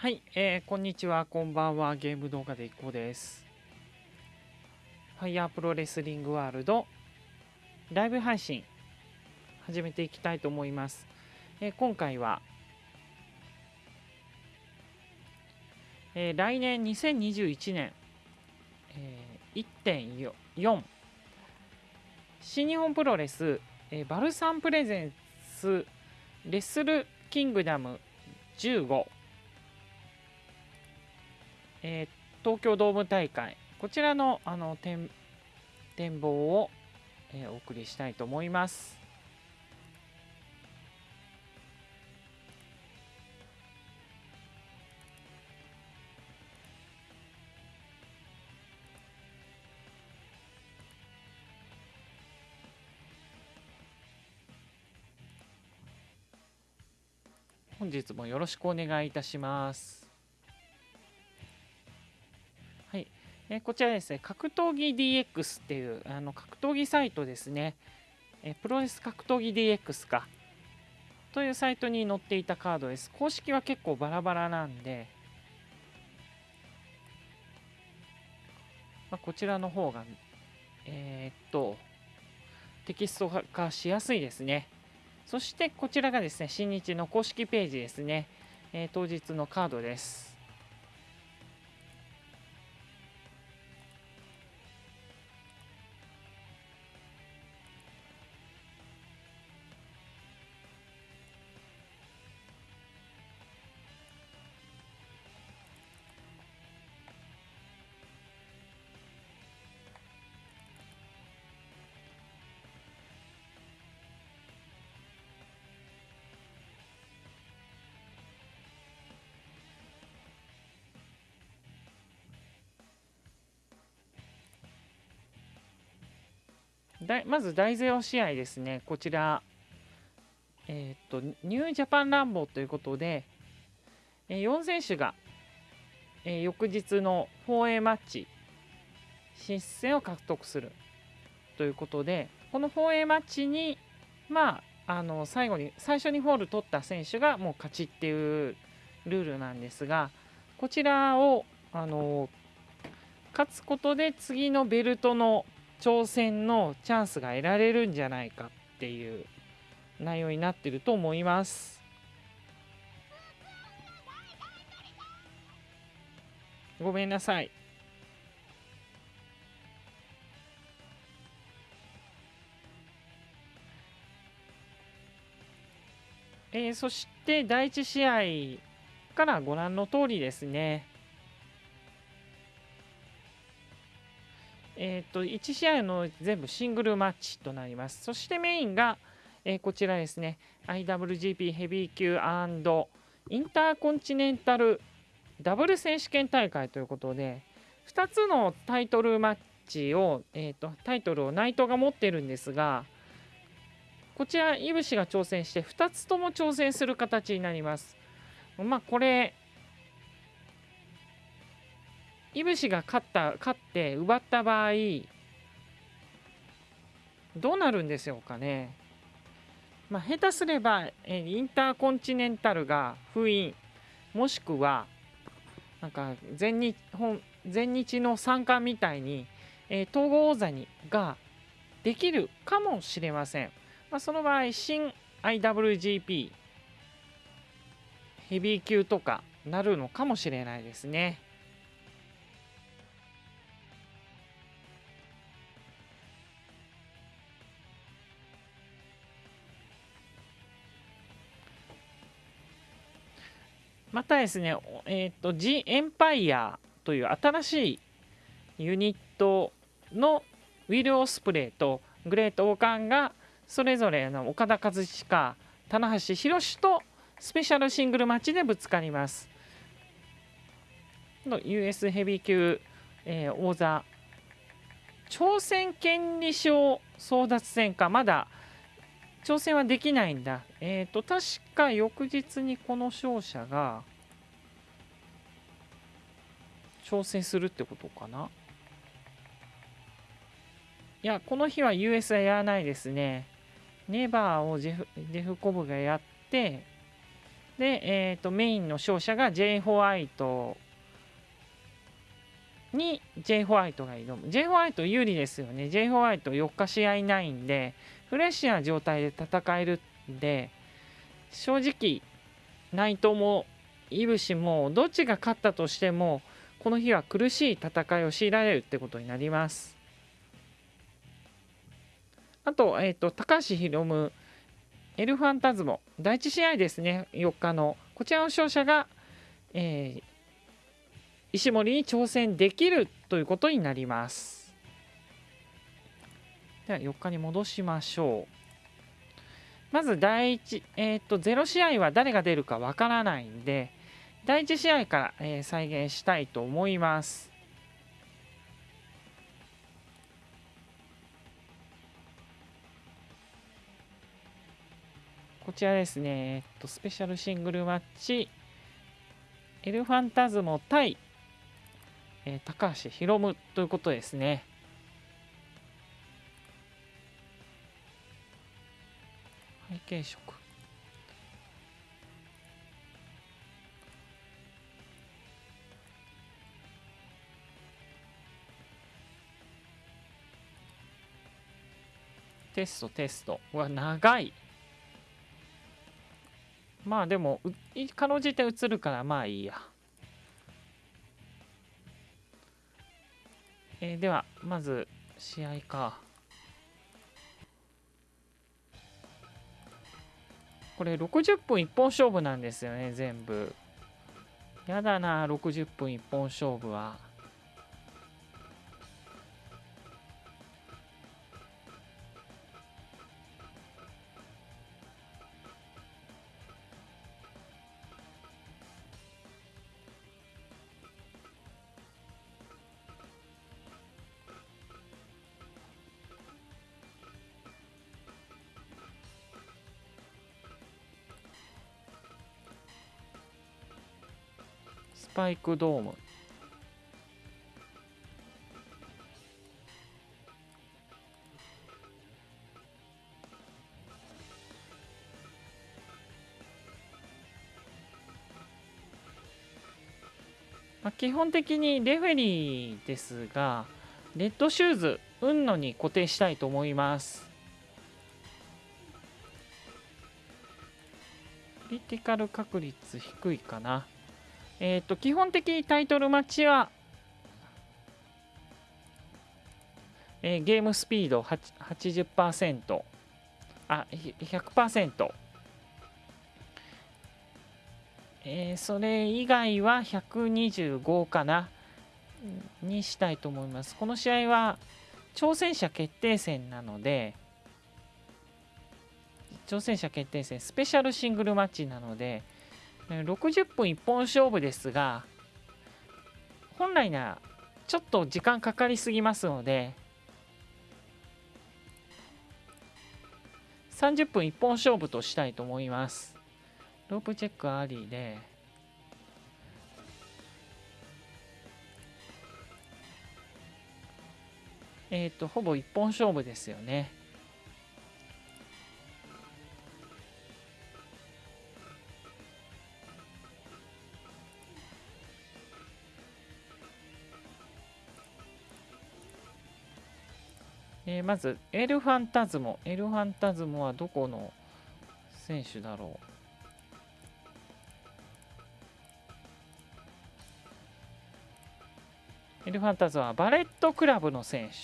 はい、えーこんにちは、こんばんは。ゲーム動画でいこうです。ファイヤープロレスリングワールドライブ配信始めていきたいと思います。えー今回は、えー来年2021年、えー1.4新日本プロレス、えーバルサンプレゼンスレッスルキングダム15えー東京ドーム大会こちらのあの展展望を、えーお送りしたいと思います。本日もよろしくお願いいたします。えこちらですね、格闘技 DX っていうあの格闘技サイトですね、えプロレス格闘技 DX かというサイトに載っていたカードです。公式は結構バラバラなんで、まあ、こちらの方が、えーっと、テキスト化しやすいですね。そしてこちらがですね、新日の公式ページですね、えー当日のカードです。だまず大ゼロ試合ですね、こちら、えーっと、ニュージャパンランボーということで、えー4選手が、えー翌日の 4A マッチ進出戦を獲得するということで、この 4A マッチに、まあ、あの最後に最初にホール取った選手がもう勝ちっていうルールなんですが、こちらをあの勝つことで次のベルトの挑戦のチャンスが得られるんじゃないかっていう内容になってると思います。ごめんなさい。えーそして第1試合からご覧の通りですね。えー、と1試合の全部シングルマッチとなります。そしてメインが、えーこちらですね IWGP ヘビー級インターコンチネンタルダブル選手権大会ということで2つのタイトルマッチを、えー、とタイトルを内藤が持ってるんですがこちらいぶしが挑戦して2つとも挑戦する形になります。まあこれいぶしが勝った勝って奪った場合どうなるんでしょうかね。まあ、下手すれば、えインターコンチネンタルが封印もしくはなんか全日本全日の三冠みたいに、えー統合王座にができるかもしれません。まあ、その場合新 IWGP ヘビー級とかなるのかもしれないですね。またですね、えっ、と、ジ・エンパイアという新しいユニットのウィル・オスプレイとグレート・オーカンがそれぞれの岡田和親、棚橋宏とスペシャルシングルマッチでぶつかります。の US ヘビー級、えー王座挑戦権利賞争奪戦かまだ挑戦はできないんだ。えっ、と、確か翌日にこの勝者が挑戦するってことかな。いや、この日は US はやらないですね。ネバーをジェフジェフコブがやって、で、えーと、メインの勝者が J ホワイトに J ホワイトが挑む J ホワイト有利ですよね J ホワイト4日試合ないんでフレッシュな状態で戦えるんで正直内藤もいぶしもどっちが勝ったとしてもこの日は苦しい戦いを強いられるってことになります。あと,、えーと、高橋宏夢エルファンタズモ第1試合ですね4日のこちらの勝者が、えー、石森に挑戦できるということになります。では4日に戻しましょう。まず第1、えーと、0試合は誰が出るかわからないんで第1試合から、えー、再現したいと思います。こちらですね、えっと、スペシャルシングルマッチ、エルファンタズモ対、えー、高橋宏夢ということですね。背景色。テストテスト。うわ、長い。まあでも、かろうじて映るからまあいいや。えー、では、まず、試合か。これ60分一本勝負なんですよね、全部。やだな、60分一本勝負は。パイクドーム。まあ、基本的にレフェリーですがレッドシューズ運のに固定したいと思います。クリティカル確率低いかな。えっ、ー、と、基本的にタイトルマッチは、えー、ゲームスピード80%、あ、100%。えー、それ以外は125かなにしたいと思います。この試合は挑戦者決定戦なので、挑戦者決定戦スペシャルシングルマッチなので、60分一本勝負ですが本来ならちょっと時間かかりすぎますので30分一本勝負としたいと思います。ロープチェックありで。えっ、ー、とほぼ一本勝負ですよね。えー、まずエルファンタズモ。エルファンタズモはどこの選手だろう？エルファンタズモはバレットクラブの選手。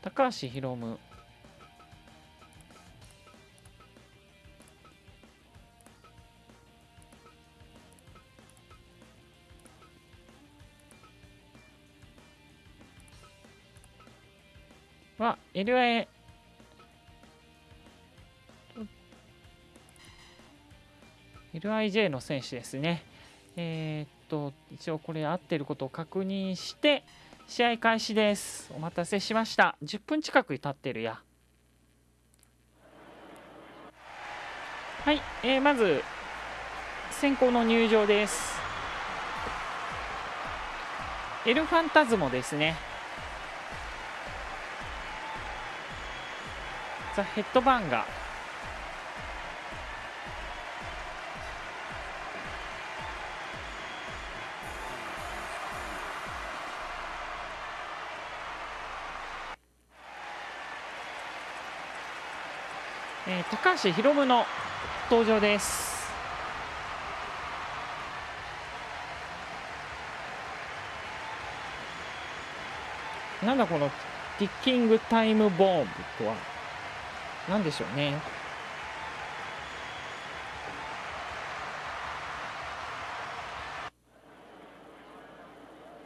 高橋宏夢。は LI LIJ の選手ですね。えー、っと、一応これ合ってることを確認して、試合開始です。お待たせしました。10分近く経ってるや。はい、えー、まず、先行の入場です。エルファンタズモですね。ザ・ヘッドバーンがえー、高橋宏夢の登場です。なんだこのティッキングタイムボーンとは？何でしょうね。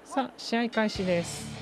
さあ試合開始です。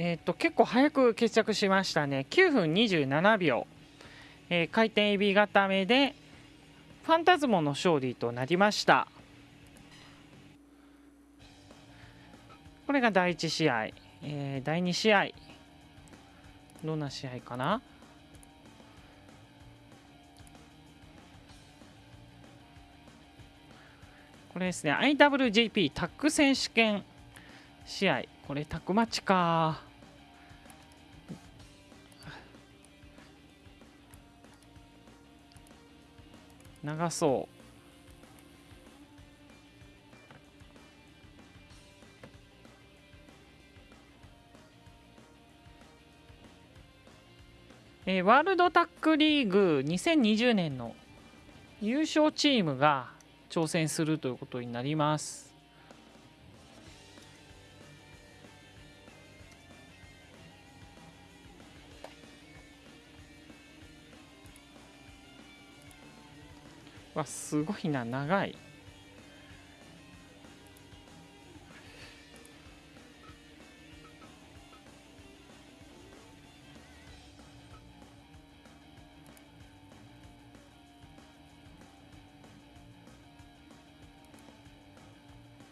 えー、っと結構早く決着しましたね。9分27秒、えー、回転エビ固めでファンタズモの勝利となりました。これが第1試合、えー、第2試合。どんな試合かな？これですね。IWGP タッグ選手権。試合。これタックマッチか。長そうえー、ワールドタックリーグ2020年の優勝チームが挑戦するということになります。わすごいな長い。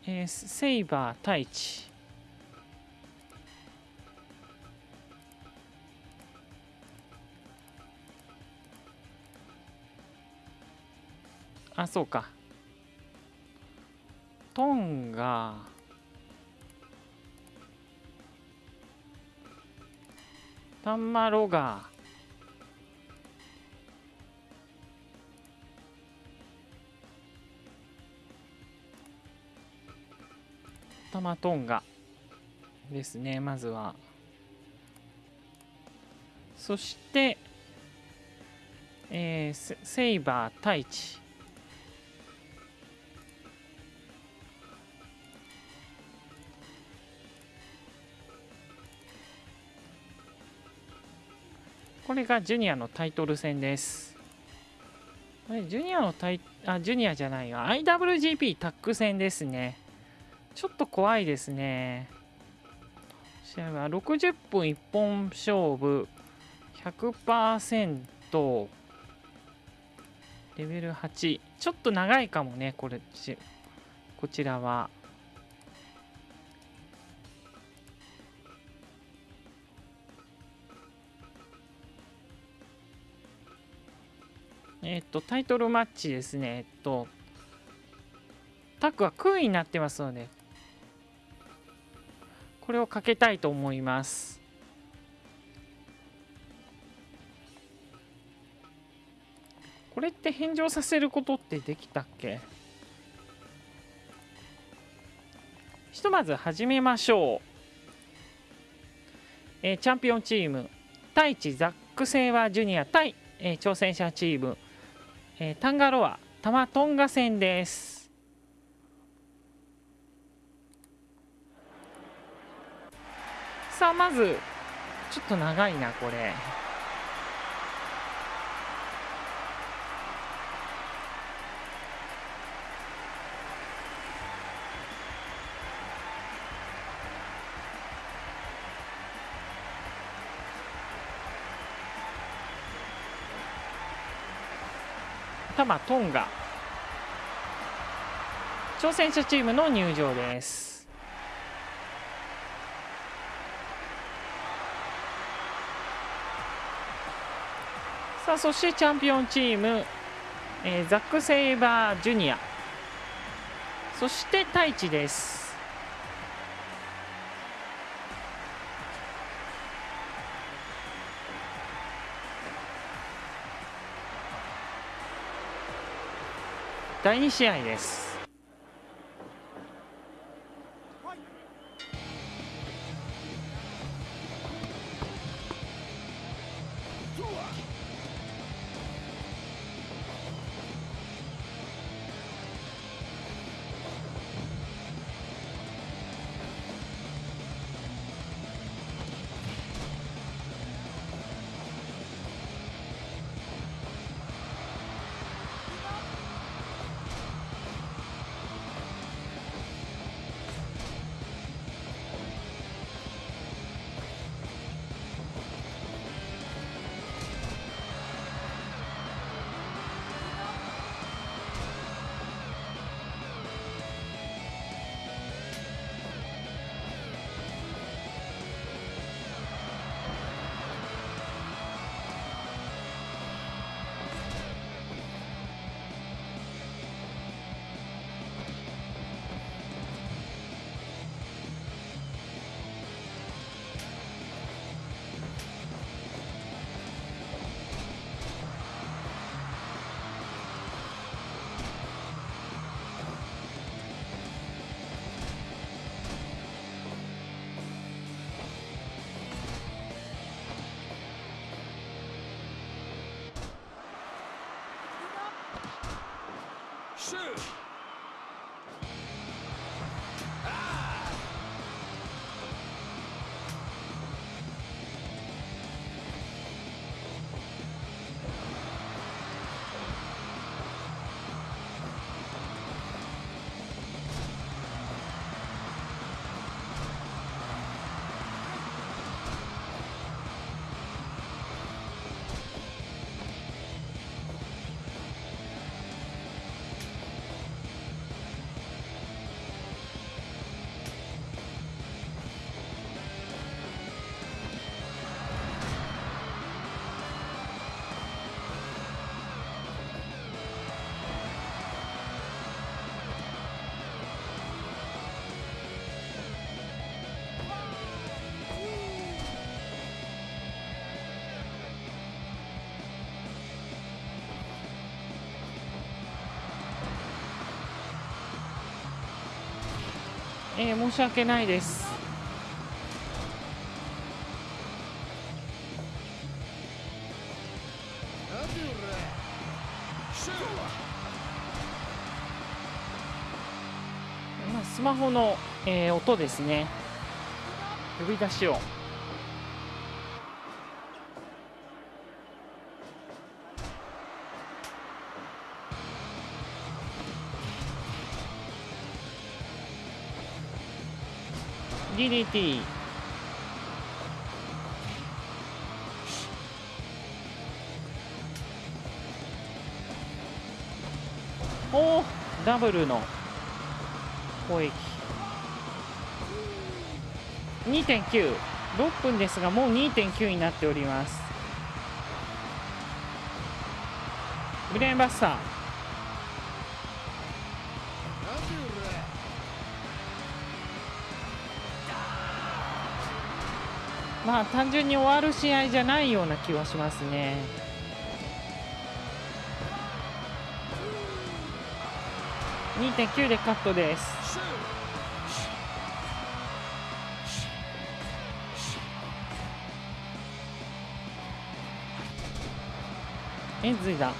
えー、セイバー太一あそうか。トンガ。タンマロガ。ータマトンガ。ですねまずは。そして、えー、セイバー太一れがジュニアのタイトル戦です。これジュニアのタイあジュニアじゃないわ IWGP タッグ戦ですね。ちょっと怖いですね。試合は60分一本勝負100%レベル8ちょっと長いかもねこれこちらは。えっ、とタイトルマッチですね。えっとタックは空位になってますのでこれをかけたいと思います。これって返上させることってできたっけ？ひとまず始めましょう、えー、チャンピオンチーム太一ザック・セイワージュニア対、えー、挑戦者チーム、えー、タンガロアタマトンガ戦ですさあまずちょっと長いなこれ。マトンガ。挑戦者チームの入場です。さあそしてチャンピオンチーム、えー、ザック・セイバージュニア。そして太一です。第2試合です。Shoot! えー、申し訳ないです。まあ、スマホの、えー、音ですね。呼び出しを。DDT おおダブルの攻撃。2.96分ですがもう2.9になっております。ブレーンバスター。まあ単純に終わる試合じゃないような気はしますね。2.9でカットです。エンズイだ。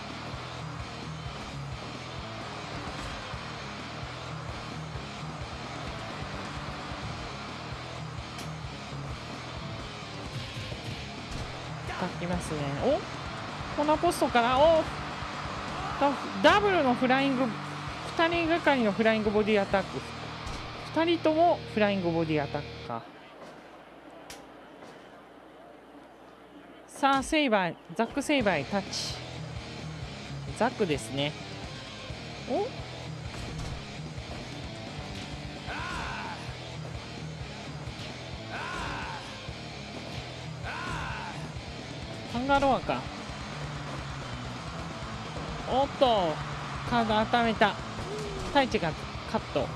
いますね。お？このポストから？お？ダブルのフライング2人がかりのフライングボディアタック。2人ともフライングボディアタックかさあセイバーザック・セイバータッチ。ザックですね。お？ンガロアか。おっと。カード温めた。太一がカット。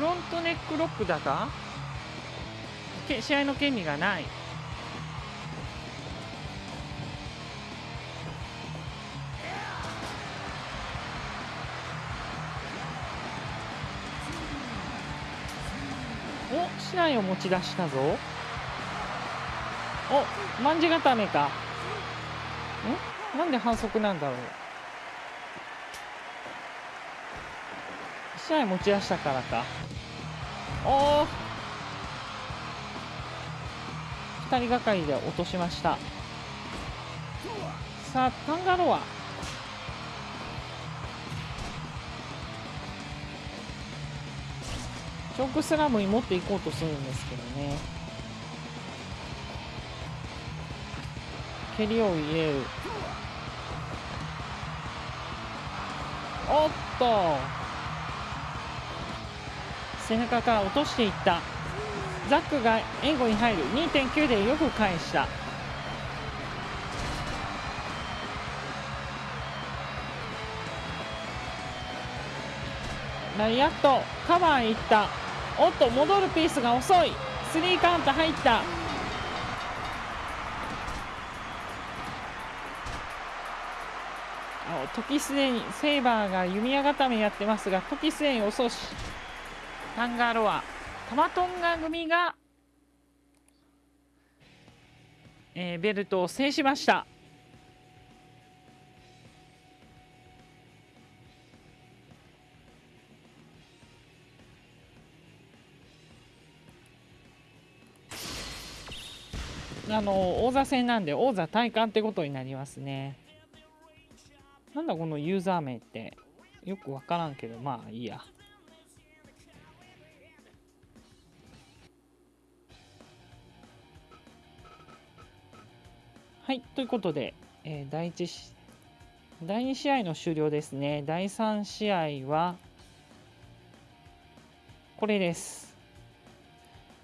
フロントネックロックだか？試合の権利がない。お市内を持ち出したぞ。おまんじ固めか。ん？なんで反則なんだろう。試合持ち出したからか。おお2人がかりで落としました。さあタンガロアチョークスラムに持っていこうとするんですけどね。蹴りを入れる。おっと背中から落としていった。ザックが援護に入る2.9でよく返した。ライアットカバーいった。おっと戻るピースが遅い。スリーカウント入った。あ時すでにセイバーが弓矢固めやってますが時すでに遅し。タンガロアタマトンガ組が、えー、ベルトを制しました。あの王座戦なんで王座体感ってことになりますね。なんだこのユーザー名って。よくわからんけどまあいいや。はいということで、えー、第1第2試合の終了ですね。第3試合はこれです。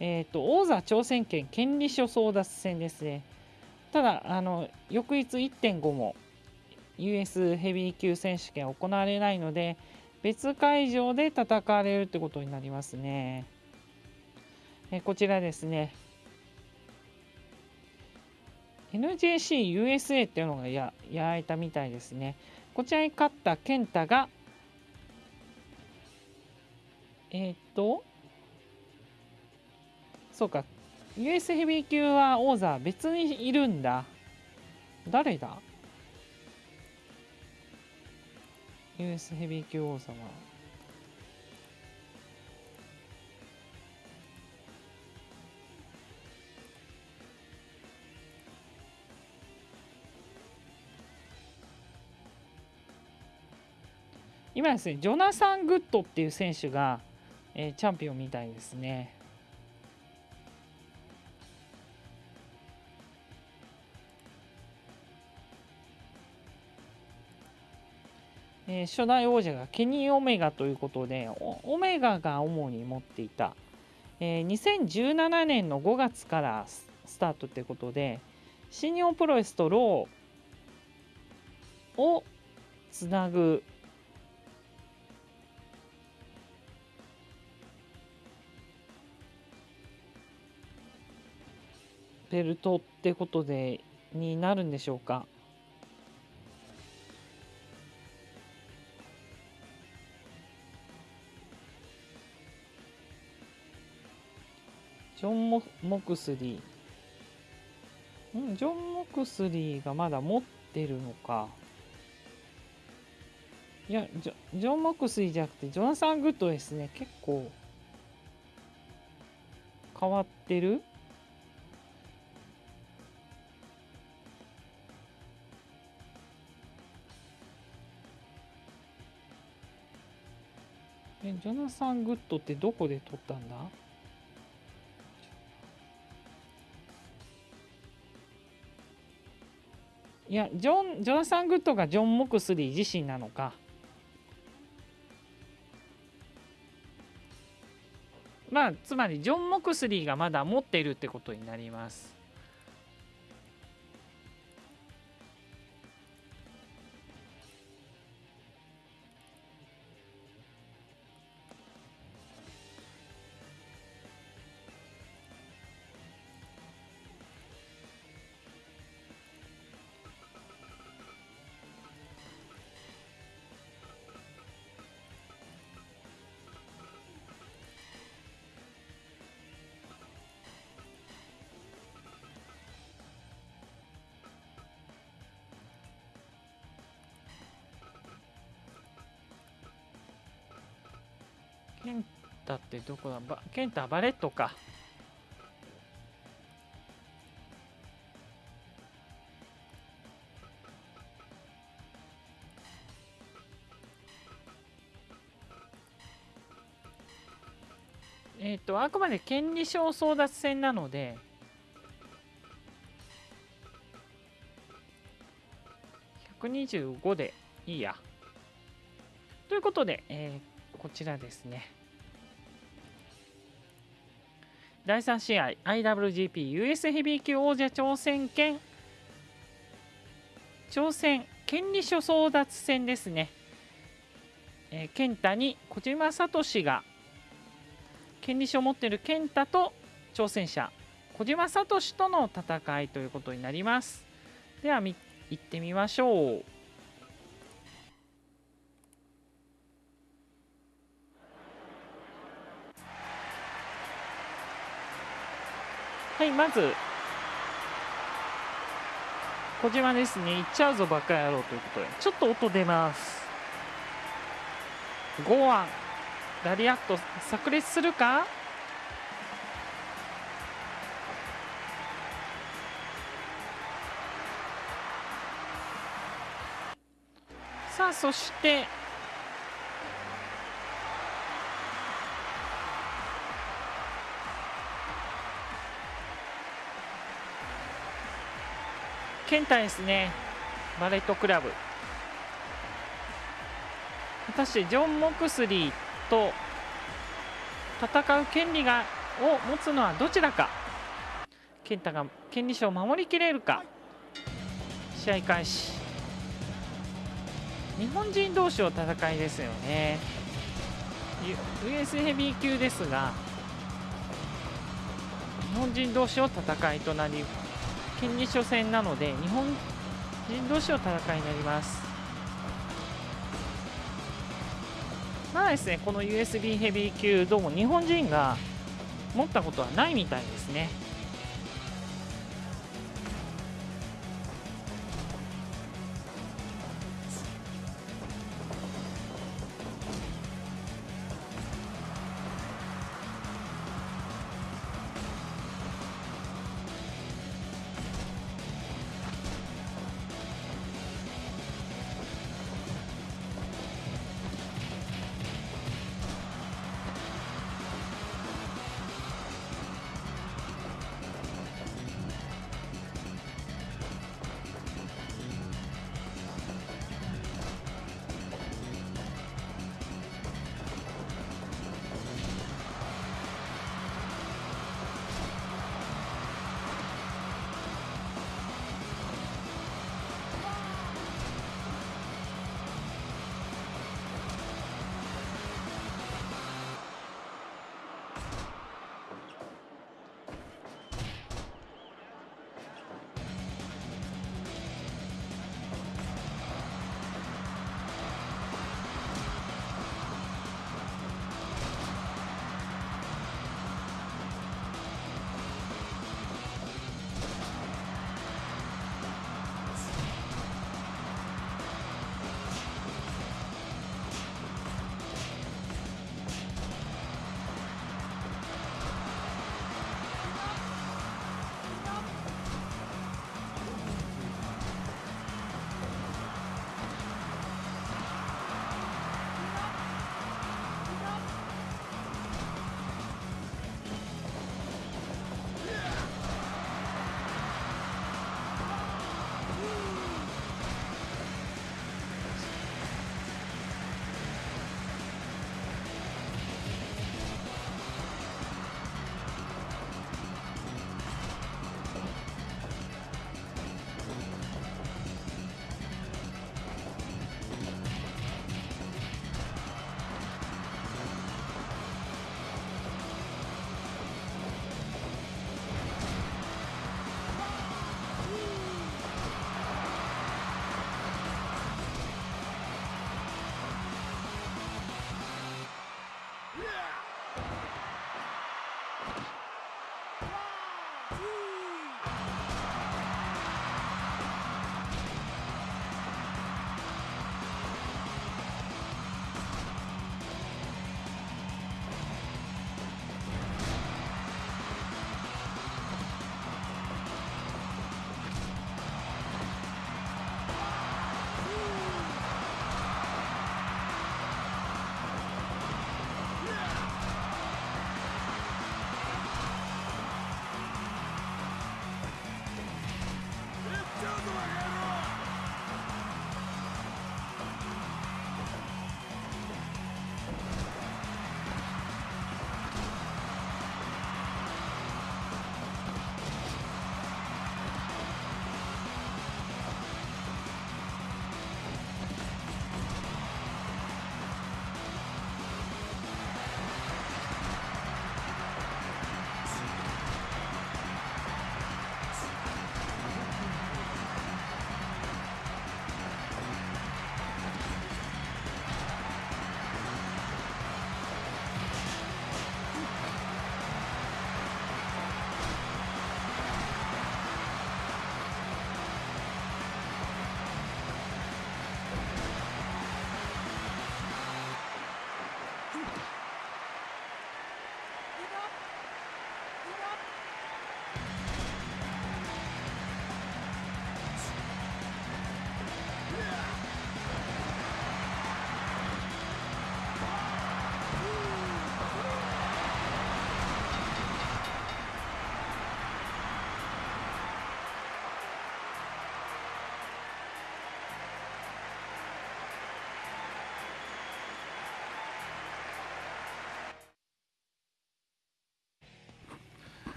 えっ、ー、と王座挑戦権権利書争奪戦ですね。ただあの翌日1.5も US ヘビー級選手権行われないので別会場で戦われるってことになりますね。えこちらですね。NJCUSA っていうのがややられたみたいですね。こちらに勝った健太がえっ、とそうか。US ヘビー級は王座別にいるんだ。誰だ？US ヘビー級王様。今ですねジョナサン・グッドっていう選手が、えー、チャンピオンみたいですね。えー、初代王者がケニー・オメガということでオメガが主に持っていた、えー、2017年の5月からスタートということで新日本プロレスとローをつなぐベルトってことでになるんでしょうか？ジョンモ・モクスリー。んジョン・モクスリーがまだ持ってるのか。いやジョ、ジョン・モクスリーじゃなくて、ジョナサン・グッドですね。結構、変わってるジョナサン・グッドってどこで取ったんだ？いやジョンジョナサン・グッドがジョン・モクスリー自身なのか。まあつまりジョン・モクスリーがまだ持っているってことになります。タってどこだバケンタバレットか。えっ、ー、とあくまで権利書争奪戦なので125でいいや。ということで、えー、こちらですね。第3試合 IWGP US ヘビー級王者挑戦権。挑戦権利書争奪戦ですね。えー、健太に小島聡が権利書を持っている健太と挑戦者小島聡との戦いということになります。では行ってみましょう。はいまず小島ですね行っちゃうぞバカ野郎ということでちょっと音出ます。剛腕ラリアット炸裂するか？さあそして健太ですね。バレットクラブ。果たしてジョン・モクスリーと戦う権利がを持つのはどちらか。健太が権利書を守りきれるか。試合開始。日本人同士の戦いですよね。US ヘビー級ですが日本人同士の戦いとなり権利初戦なので日本人同士の戦いになります。まあですねこの USB ヘビー級どうも日本人が持ったことはないみたいですね。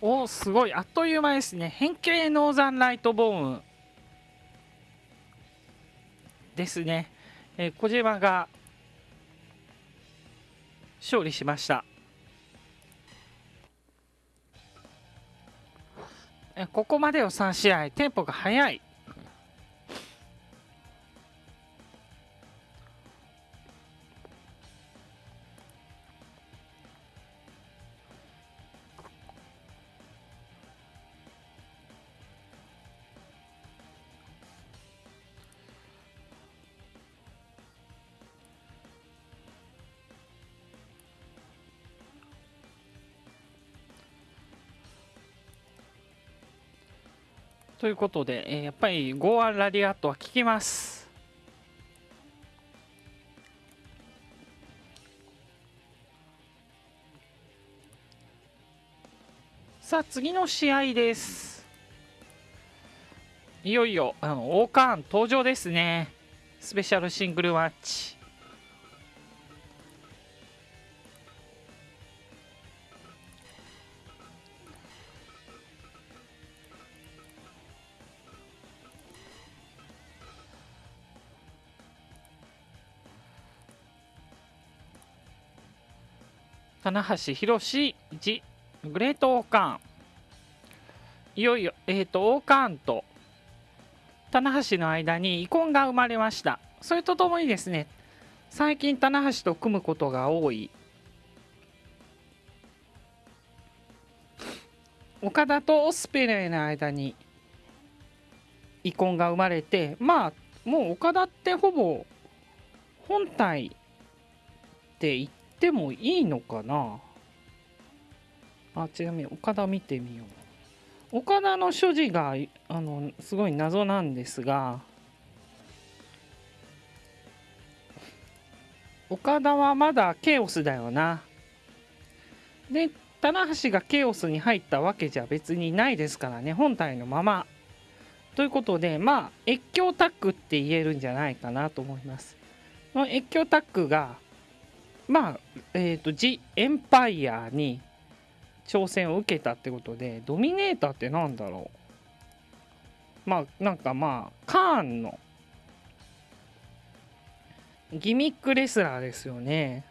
おすごい。あっという間ですね。変形ノーザンライトボーン。ですね、えー、小島が勝利しました。ここまでの3試合。テンポが速い。ということで、えー、やっぱりゴーアンラリアットは効きます。さあ次の試合です。いよいよあのオーカーン登場ですね。スペシャルシングルマッチ。棚橋宏1グレートオーカーン。いよいよ、えーと、オーカーンと棚橋の間に遺恨が生まれました。それとともにですね最近棚橋と組むことが多い岡田とオスペレイの間に遺恨が生まれてまあもう岡田ってほぼ本体って言ってもいいのかな？あちなみに岡田見てみよう。岡田の所持があのすごい謎なんですが岡田はまだケオスだよな。で棚橋がケオスに入ったわけじゃ別にないですからね本体のまま。ということでまあ越境タッグって言えるんじゃないかなと思います。越境タッグがまあ、えっ、ー、と、ジ・エンパイアに挑戦を受けたってことで、ドミネーターってなんだろう？まあ、なんかまあ、カーンのギミックレスラーですよね。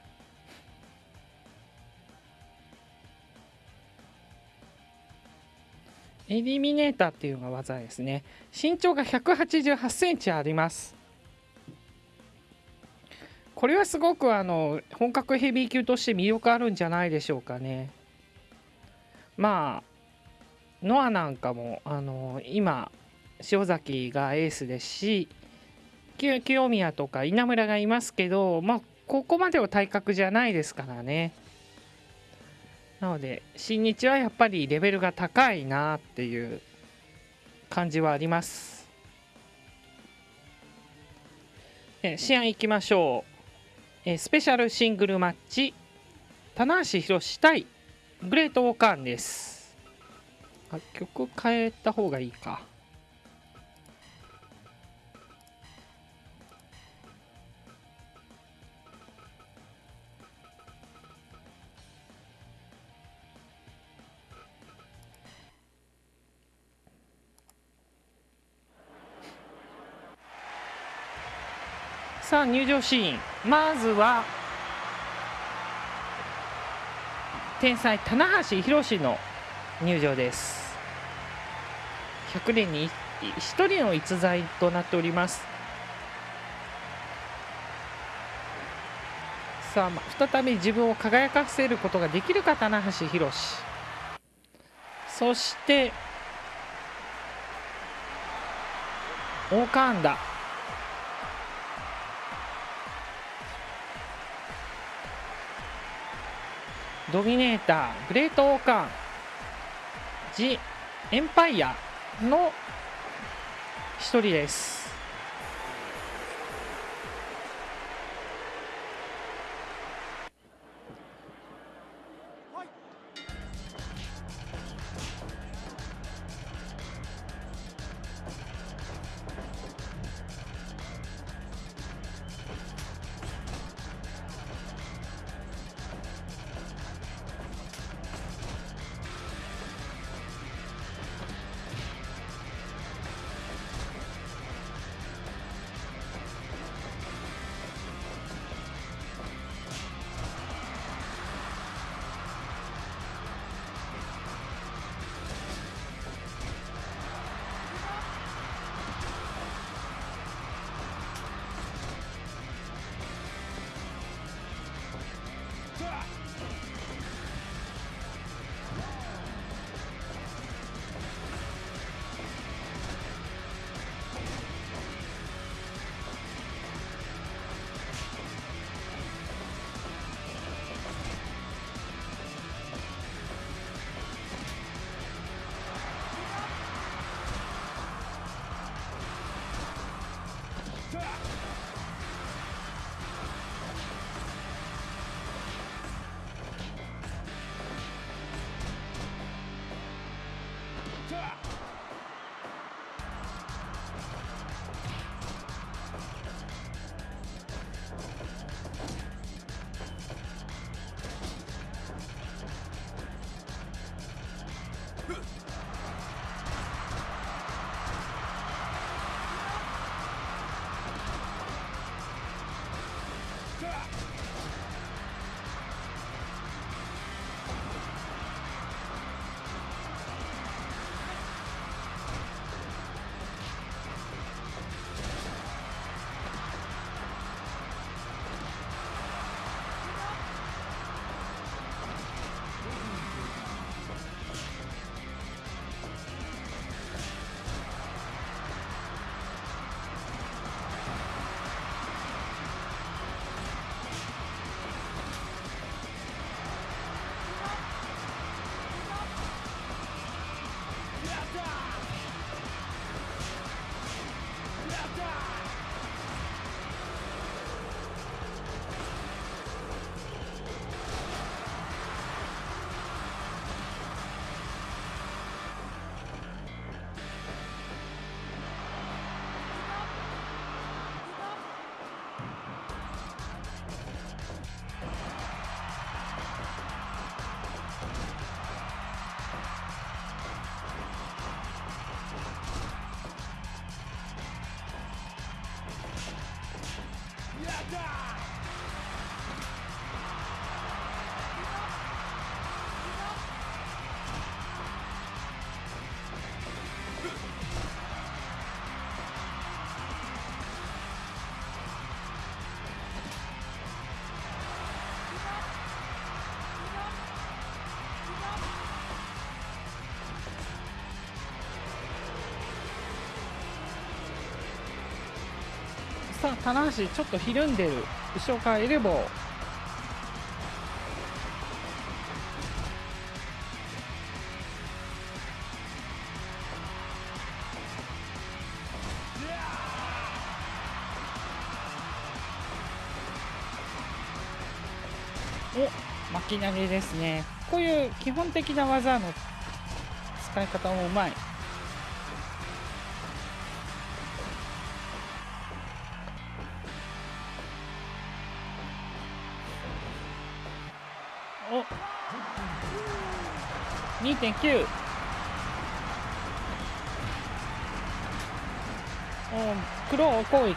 エリミネーターっていうのが技ですね。身長が188センチあります。これはすごくあの本格ヘビー級として魅力あるんじゃないでしょうかね。まあノアなんかもあの今塩崎がエースですし清宮とか稲村がいますけど、まあ、ここまでは体格じゃないですからね。なので新日はやっぱりレベルが高いなっていう感じはあります。試合いきましょう。えスペシャルシングルマッチ棚橋宏対グレートオーカーンです。あ曲変えた方がいいか。さあ入場シーン。まずは天才棚橋宏の入場です。100年に1人の逸材となっております。さあ再び自分を輝かせることができるか棚橋宏。そしてオーカーンダ。ドミネーター、グレートオーカン、ジ・エンパイアの一人です。さあ棚橋ちょっとひるんでる。後ろからエルボーお巻き投げですね。こういう基本的な技の使い方もうまい。2.9クロー攻撃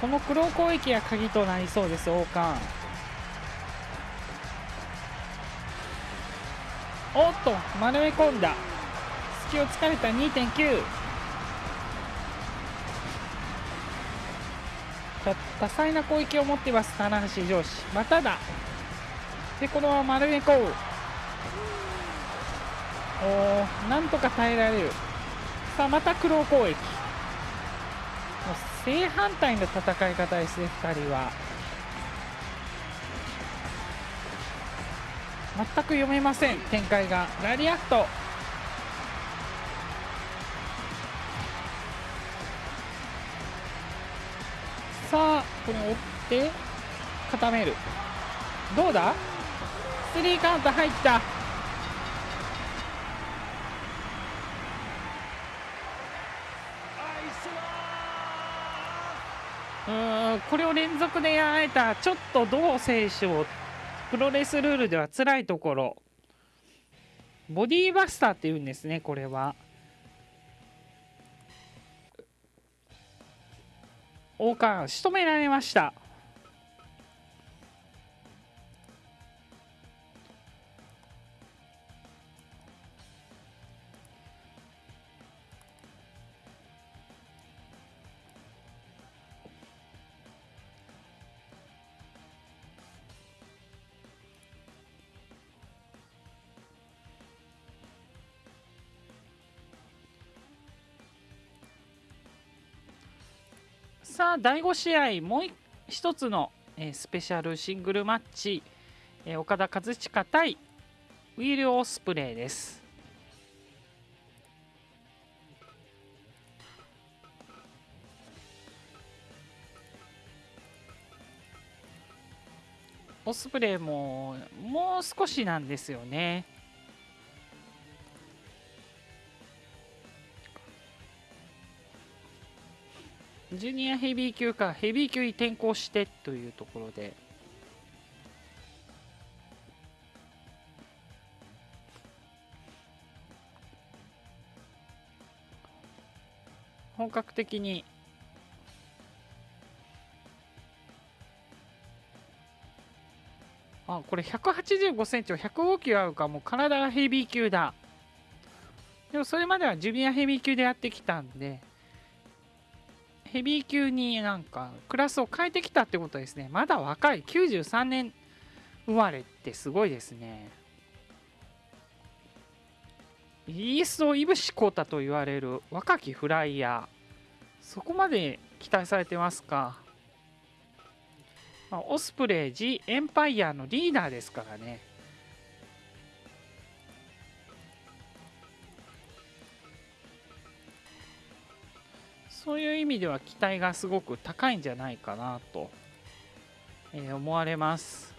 このクロー攻撃が鍵となりそうです王冠。おっと丸め込んだ。隙を突かれた2.9多彩な攻撃を持っています棚橋上司まただ。でこのまま丸め込む。おーなんとか耐えられる。さあまたクロー攻撃。もう正反対の戦い方ですね2人は。全く読めません展開が。ラリアット。さあこれを追って固める。どうだ？スリーカウント入った。これを連続でやられたちょっと同選手をプロレスルールでは辛いところ。ボディーバスターっていうんですねこれは。王冠仕留められました。さあ第5試合もう一つの、えースペシャルシングルマッチ、えー岡田和親対ウィル・オスプレイです。オスプレイももう少しなんですよね。ジュニアヘビー級かヘビー級に転向してというところで。本格的に。あこれ185センチを105キロあるかもう体がヘビー級だ。でもそれまではジュニアヘビー級でやってきたんで。ヘビー級になんかクラスを変えてきたってことですね。まだ若い。93年生まれってすごいですね。イギリスのイブシコータと言われる若きフライヤー。そこまで期待されてますか、ま、オスプレイ G エンパイアのリーダーですからね。そういう意味では期待がすごく高いんじゃないかなと、えー思われます。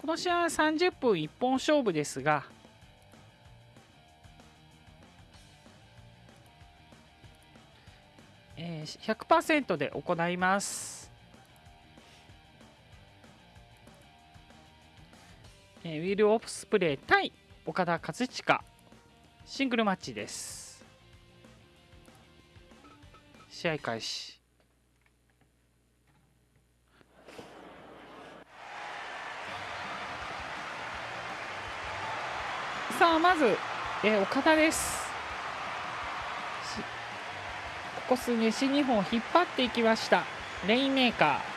この試合は30分一本勝負ですが、えー100%で行います。えー、ウィル・オフスプレイ対岡田和親。シングルマッチです。試合開始。さあまず、えー、岡田です。ここ数年新日本を引っ張っていきました。レインメーカー。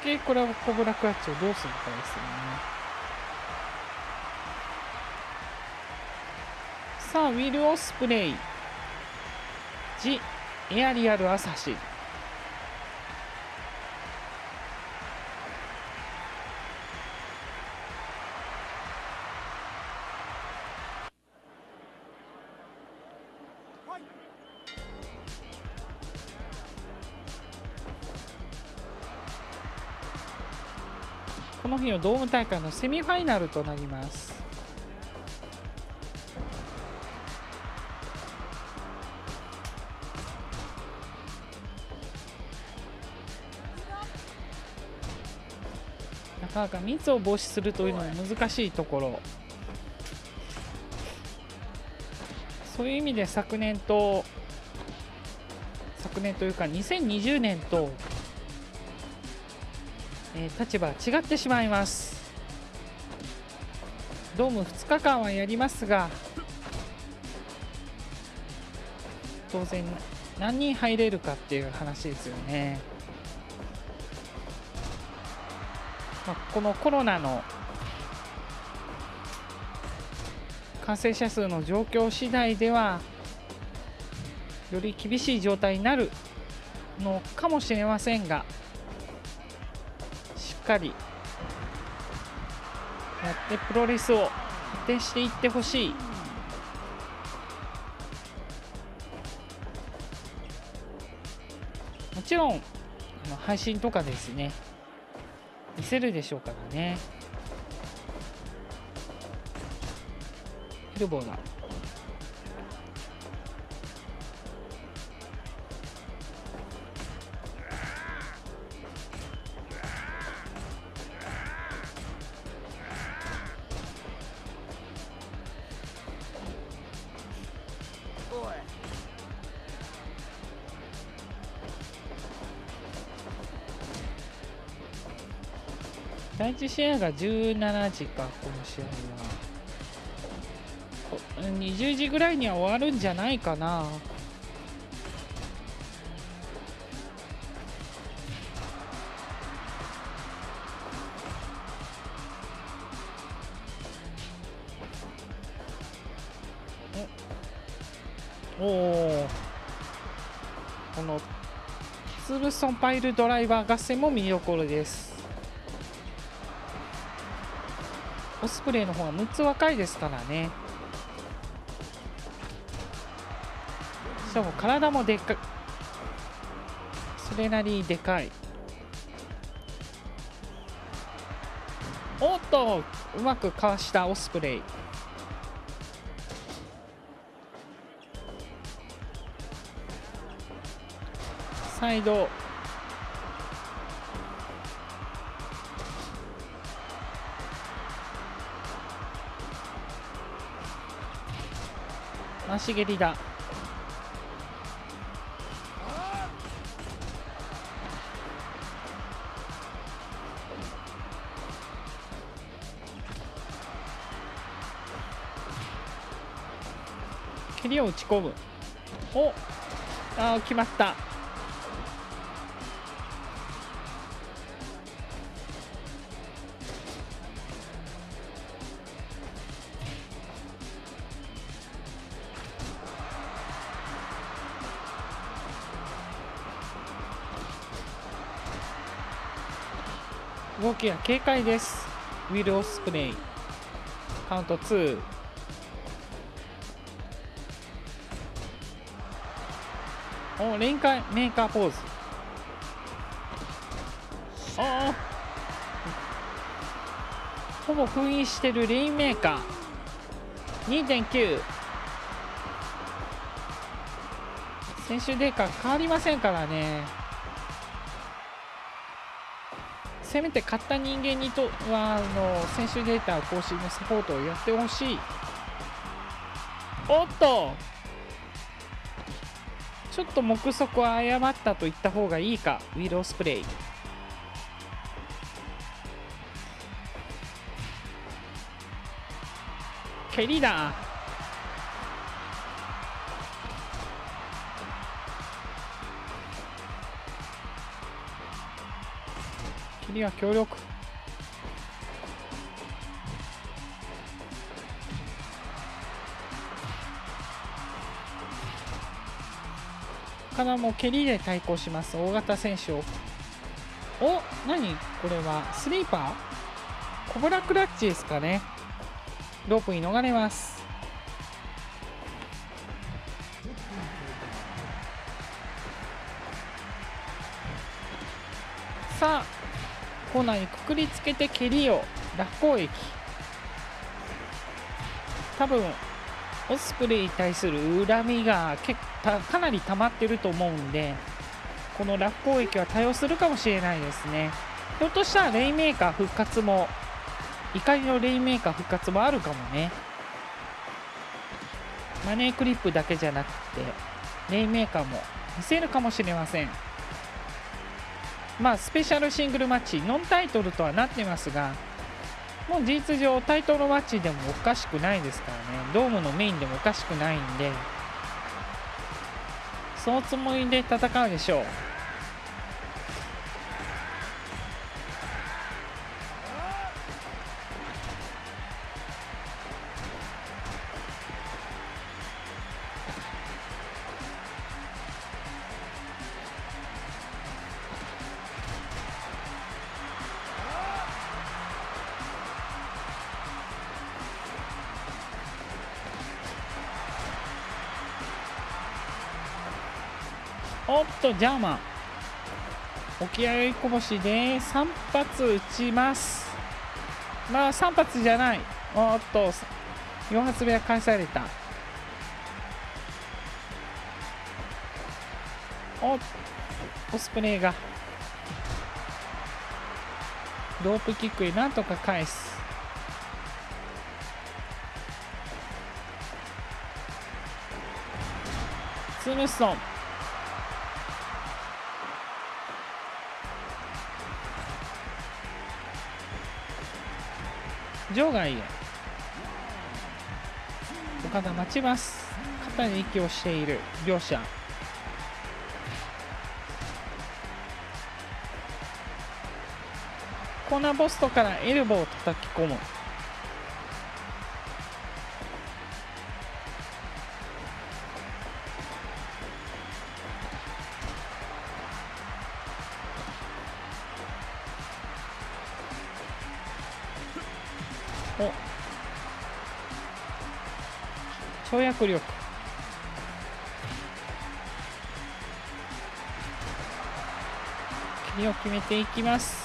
変形コラボコブラクラッチをどうするかですよね。さあウィル・オスプレイ。ジ・エアリアル・アサシ。ドーム大会のセミファイナルとなります。なかなか密を防止するというのも難しいところ。そういう意味で昨年と昨年というか2020年とえー、立場違ってしまいます。ドーム2日間はやりますが当然何人入れるかっていう話ですよね、まあ、このコロナの感染者数の状況次第ではより厳しい状態になるのかもしれませんがかりやってプロレスを発展していってほしい。もちろん配信とかですね。見せるでしょうからね。ヘルボーだ試合が17時かこの試合は20時ぐらいには終わるんじゃないかな。おおこのツーブソンパイルドライバー合戦も見どころです。オスプレイの方が6つ若いですからね。しかも体もでっかそれなりでかい。おっとうまくかわしたオスプレイサイド足蹴りだ。蹴りを打ち込む。おあ決まった。動きが軽快です。ウィル・オスプレイ。カウント2おレインカーメーカーポーズ。あほぼ封印してるレインメーカー。2.9選手データ変わりませんからね。せめて買った人間にとはあの選手データ更新のサポートをやってほしい。おっと。ちょっと目測を誤ったと言った方がいいか。ウィロースプレイ蹴りだ。蹴りは強力。からも蹴りで対抗します。大型選手を。お何？これはスリーパー？コブラクラッチですかね。ロープに逃れます。コーナーにくくりつけて蹴りを。落攻撃多分オスプレイに対する恨みが結かなり溜まってると思うんでこの落攻撃は対応するかもしれないですね。ひょっとしたらレイメーカー復活も怒りのレイメーカー復活もあるかもね。マネークリップだけじゃなくてレイメーカーも見せるかもしれません。まあスペシャルシングルマッチノンタイトルとはなってますがもう事実上タイトルマッチでもおかしくないですからね。ドームのメインでもおかしくないんでそのつもりで戦うでしょう。とジャーマン。沖合こぼしで3発撃ちます。まあ3発じゃない。おっと4発目は返された。おオスプレイが。ロープキックでなんとか返す。ツームストン。場外へ。岡田待ちます。肩に息をしている両者。コーナーポストからエルボーを叩き込む。跳躍力。切りを決めていきます。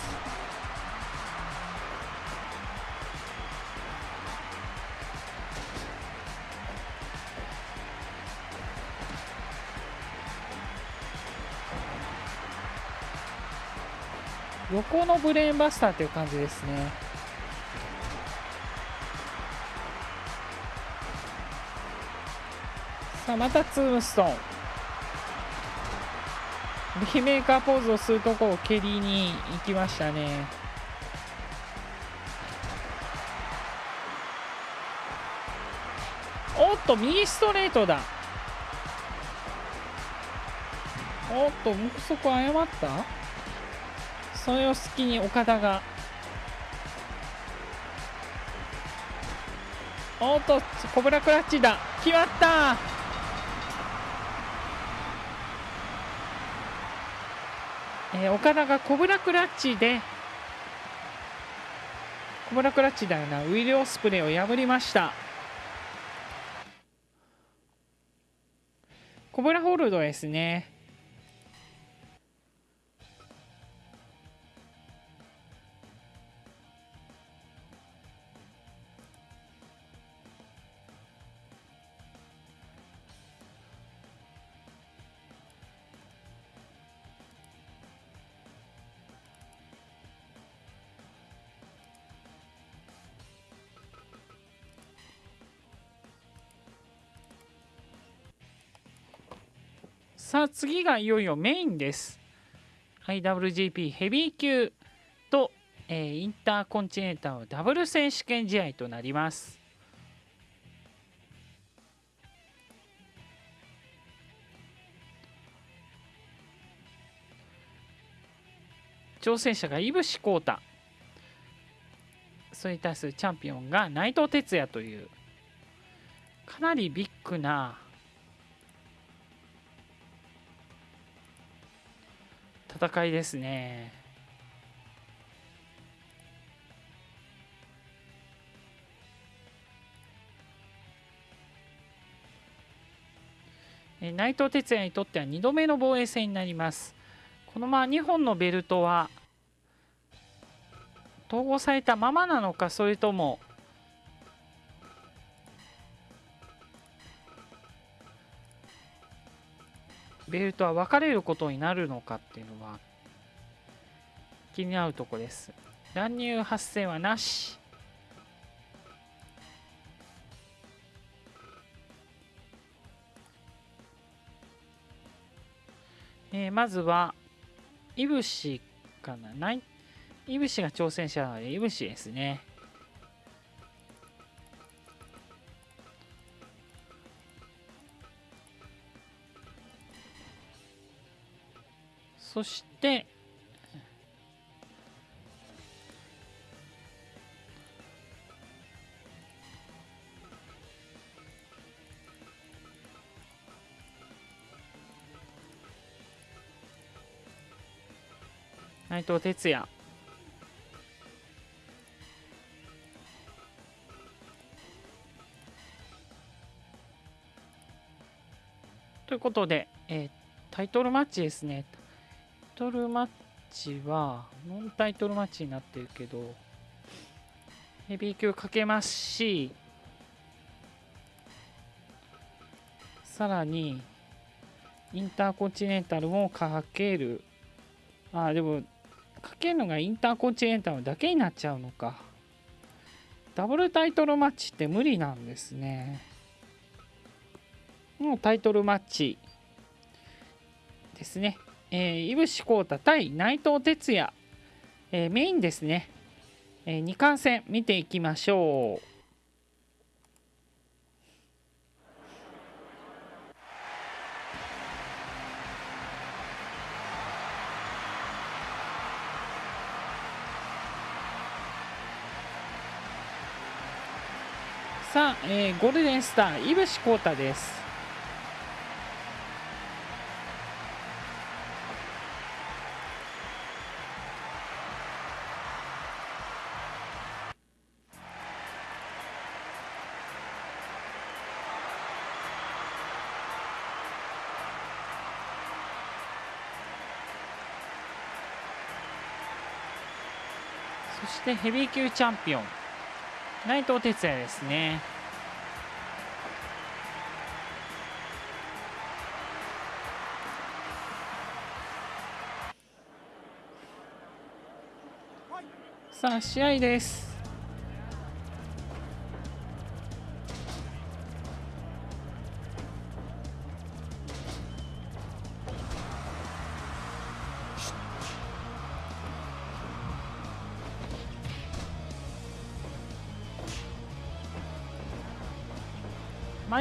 横のブレーンバスターという感じですね。さあまたツームストーン。レインメーカーポーズをするとこを蹴りに行きましたね。おっと右ストレートだ。おっと目測誤った？それを隙に岡田が。おっとコブラクラッチだ。決まった。ね、岡田がコブラクラッチでコブラクラッチだよな。ウィル・オスプレイを破りました。コブラホールドですね。さあ次がいよいよメインです。IWGP ヘビー級と、えー、インターコンチネンタルダブル選手権試合となります。挑戦者が井伏浩太それに対するチャンピオンが内藤哲也というかなりビッグな戦いですね。内藤哲也にとっては2度目の防衛戦になります。このまま2本のベルトは統合されたままなのかそれともベルトは分かれることになるのかっていうのは気になるとこです。乱入発生はなし。えー、まずはいぶしかな？ない？いぶしが挑戦者なのでいぶしですね。そして内藤哲也ということで、えー、タイトルマッチですね。トルマッチはノンタイトルマッチになってるけどヘビー級かけますしさらにインターコンチネンタルもかける。あでもかけるのがインターコンチネンタルだけになっちゃうのか。ダブルタイトルマッチって無理なんですね。もうタイトルマッチですね。えー、井伏浩太対内藤哲也、えー、メインですね、えー、2冠戦見ていきましょう。さあ、えー、ゴールデンスター井伏浩太です。ヘビー級チャンピオン。内藤哲也ですね。さあ試合です。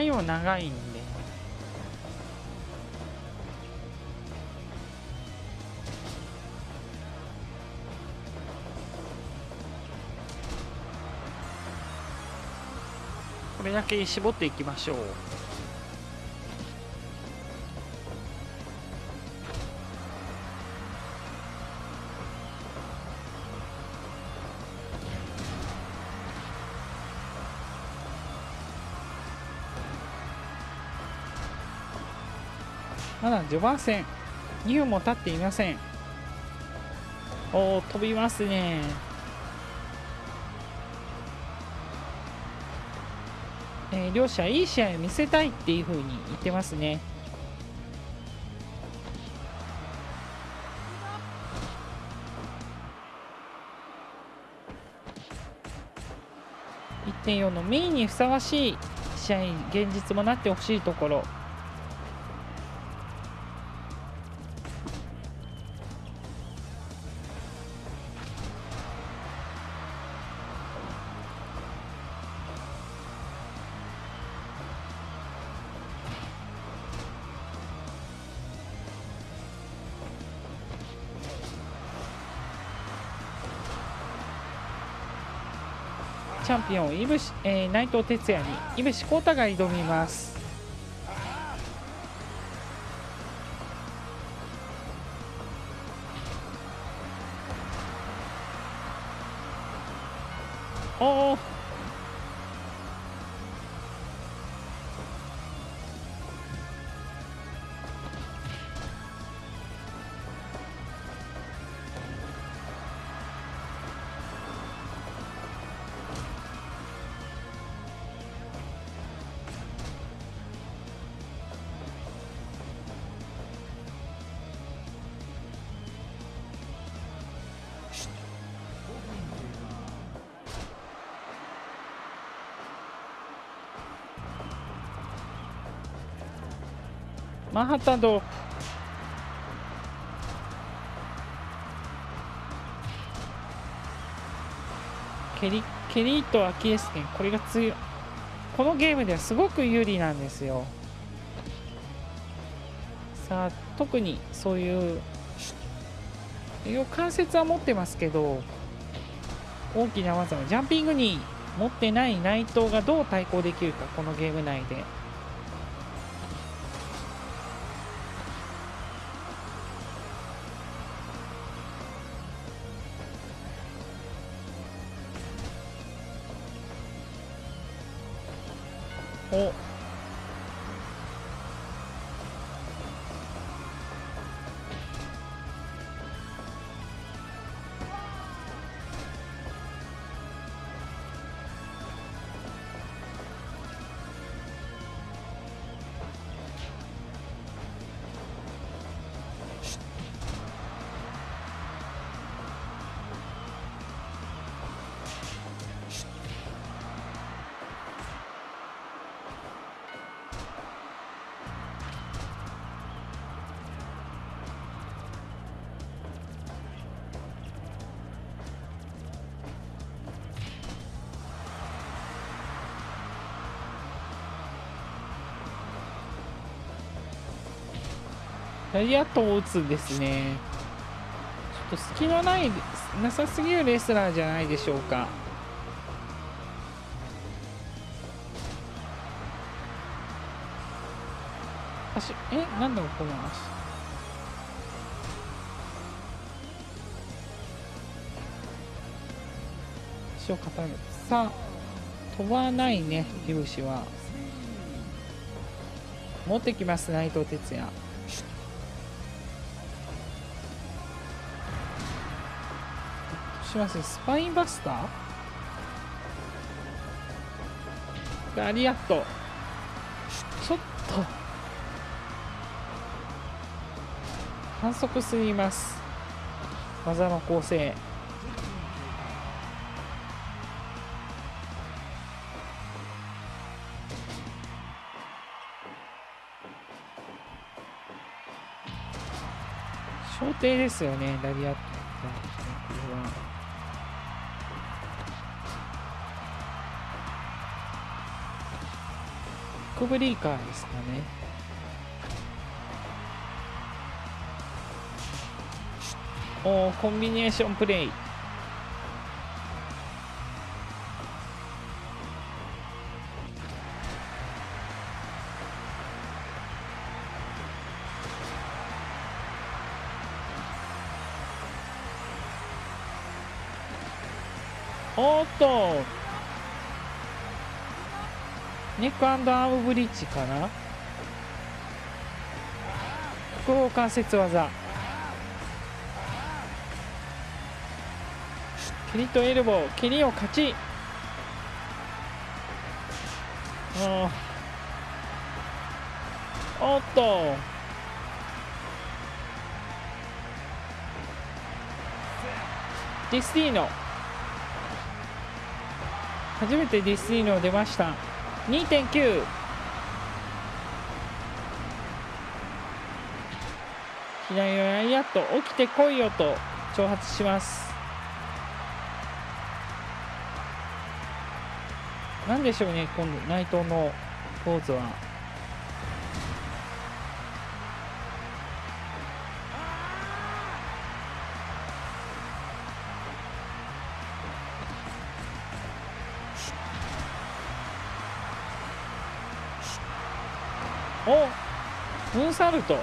よ長いんでこれだけ絞っていきましょう。序盤戦2分も経っていません。おお飛びますね。えー、両者いい試合を見せたいっていうふうに言ってますね。1.4のメインにふさわしい試合現実もなってほしいところ。チャンピオンいぶし、えー、内藤哲也に井伏浩太が挑みます。マンハッタンドケリケリーとアキレス腱。これが強い。このゲームではすごく有利なんですよ。さあ特にそういう関節は持ってますけど大きな技はジャンピングに持ってない内藤がどう対抗できるかこのゲーム内で。ダイアットを打つんですねちょっと隙のないなさすぎるレスラーじゃないでしょうか足えなんだろうこの足足を固めるさあ飛ばないねヒブは持ってきます内藤哲也します。スパインバスター？ガリアットちょっと。反則すぎます。技の構成。小艇ですよねラリアットクブリーカーですかね。おコンビネーションプレイ。おっと。ネックアームブリッジかな？複合関節技。蹴りとエルボー蹴りを勝ち。おっと。ディスティーノ。初めてディスティーノ出ました。2.9左のライアット起きてこいよと挑発します。なんでしょうね今度内藤のポーズは。おムーンサルト。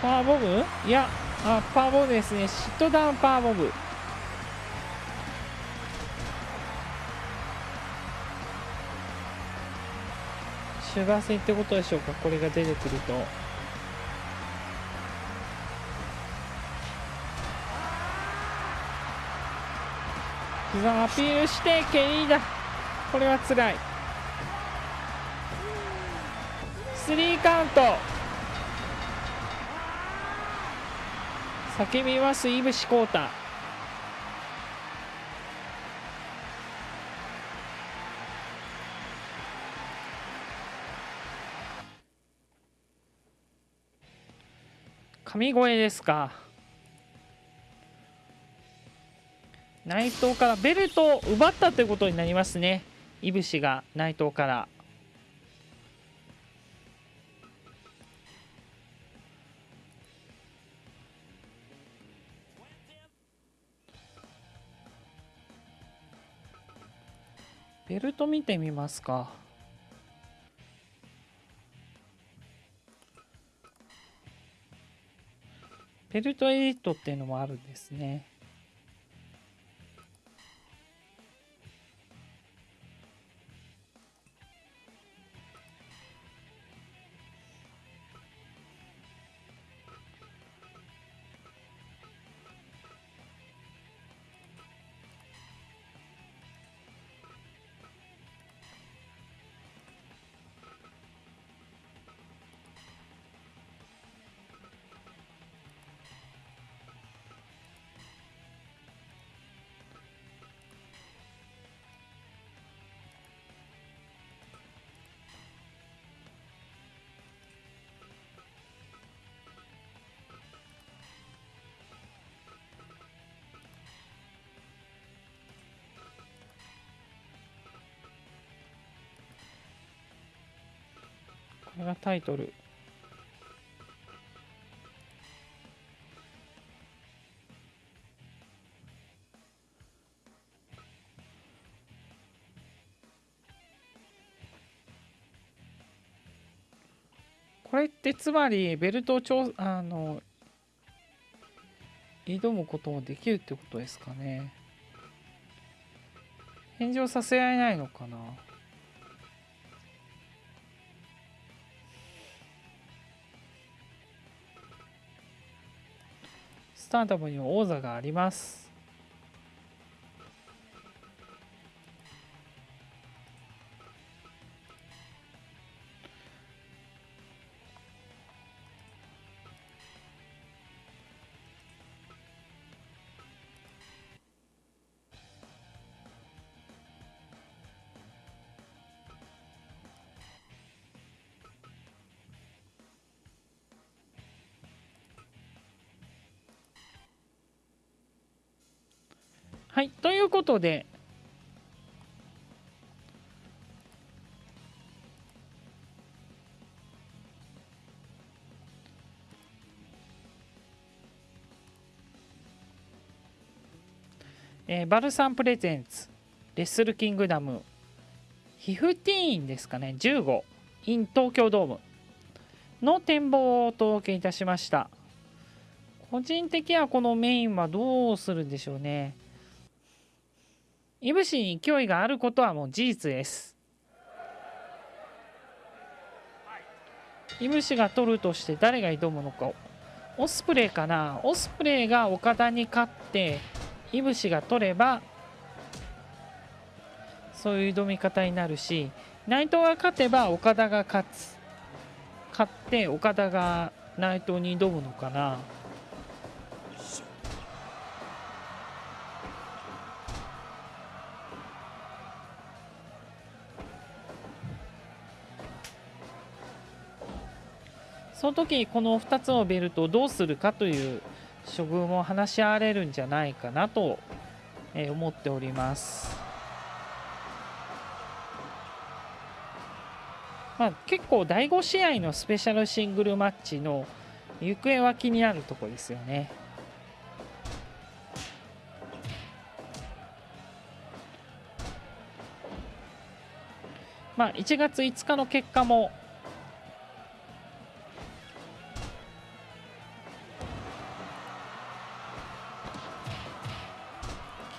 パワーボムいやあパワーボムですね。シットダウンパワーボムシュガー戦ってことでしょうか？これが出てくると。膝アピールして蹴りだ。これはつらい。スリーカウント。叫びますいぶしこうた。神声ですか。内藤からベルトを奪ったということになりますね。いぶしが内藤から。ベルト見てみますか。ベルトエディットっていうのもあるんですね。これがタイトル。これってつまりベルトをちょあの挑むこともできるってことですかね。返上させられないのかな。スターダムには王座があります。はいということでえーバルサンプレゼンツレッスルキングダムヒフティーンですかね15 in 東京ドームの展望をお届けいたしました。個人的にはこのメインはどうするんでしょうね。いぶしに勢いがあることはもう事実です。いぶしが取るとして誰が挑むのかオスプレイかな。オスプレイが岡田に勝っていぶしが取ればそういう挑み方になるし内藤が勝てば岡田が勝つ。勝って岡田が内藤に挑むのかな。その時この2つのベルトをどうするかという処遇も話し合われるんじゃないかなと思っております。まあ、結構第5試合のスペシャルシングルマッチの行方は気になるとこですよね。まあ、1月5日の結果も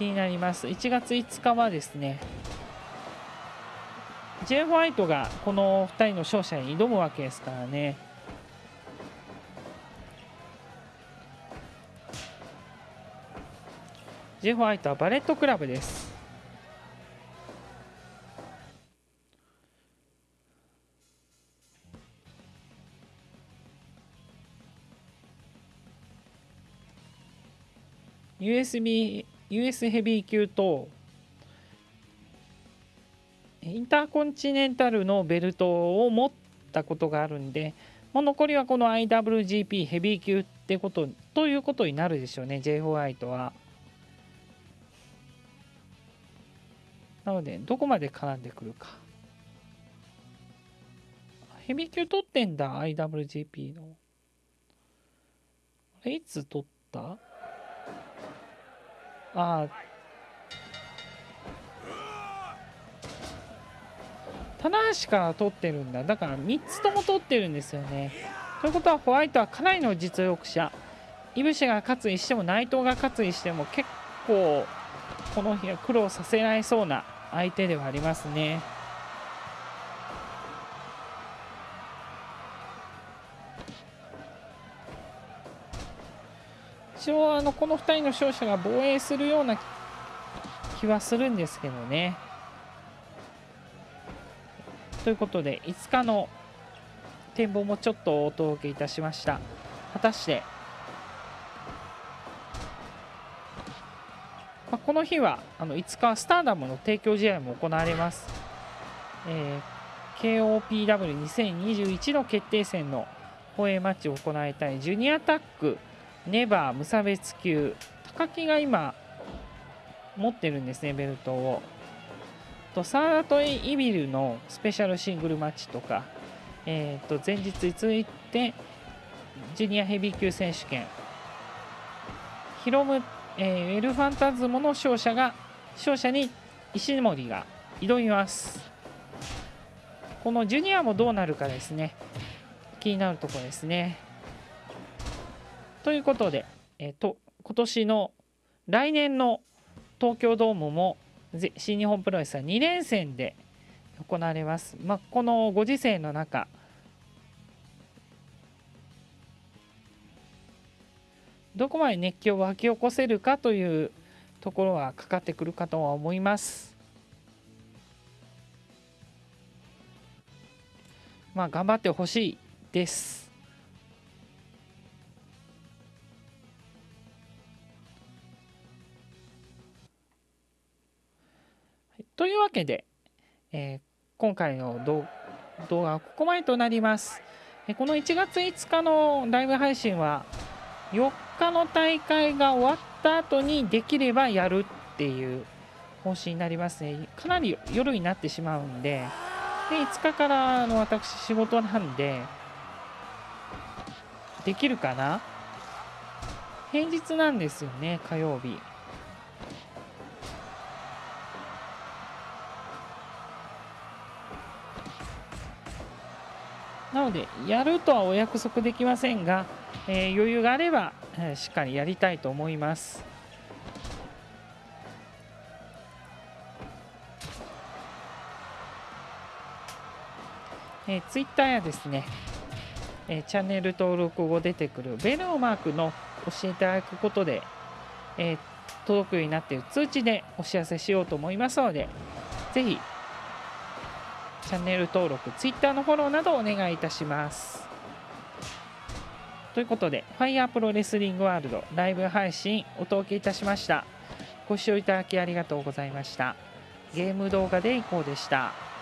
気になります1月5日はですね J. ホワイトがこの2人の勝者に挑むわけですからね J. ホワイトはバレットクラブです USB US ヘビー級とインターコンチネンタルのベルトを持ったことがあるんでもう残りはこの IWGP ヘビー級ってことということになるでしょうね J ホワイトは。なのでどこまで絡んでくるか。ヘビー級取ってんだ IWGP の。いつ取った？あ棚橋から取ってるんだ。だから3つとも取ってるんですよね。ということはホワイトはかなりの実力者。イブシが勝つにしても内藤が勝つにしても結構この日は苦労させられそうな相手ではありますね。一応あのこの2人の勝者が防衛するような気はするんですけどね。ということで5日の展望もちょっとお届けいたしました。果たして、まあ、この日はあの5日スターダムの提供試合も行われます。えー、KOPW2021 の決定戦の放映マッチを行いたいジュニアタックネバー無差別級高木が今持ってるんですねベルトを。とサートイビルのスペシャルシングルマッチとか、えー、と前日に続いてジュニアヘビー級選手権。ヒロム、えー、エルファンタズモの勝者が勝者に石森が挑みます。このジュニアもどうなるかですね。気になるところですね。ということで、えー、と今年の来年の東京ドームも新日本プロレスは2連戦で行われます。まあ、このご時世の中どこまで熱狂を沸き起こせるかというところはかかってくるかとは思います。まあ頑張ってほしいです。というわけで、えー、今回の動画はここまでとなります。この1月5日のライブ配信は4日の大会が終わった後にできればやるっていう方針になりますね。かなり夜になってしまうんで、で5日からの私仕事なんで、できるかな？平日なんですよね、火曜日。なのでやるとはお約束できませんが、えー、余裕があれば、えー、しっかりやりたいと思います。えー、ツイッターやですね、えー、チャンネル登録後出てくるベルのマークの教えていただくことで、えー、届くようになっている通知でお知らせしようと思いますので、ぜひチャンネル登録、Twitter のフォローなどお願いいたします。ということで、ファイヤープロレスリングワールドライブ配信お届けいたしました。ご視聴いただきありがとうございました。ゲーム動画でいこうでした。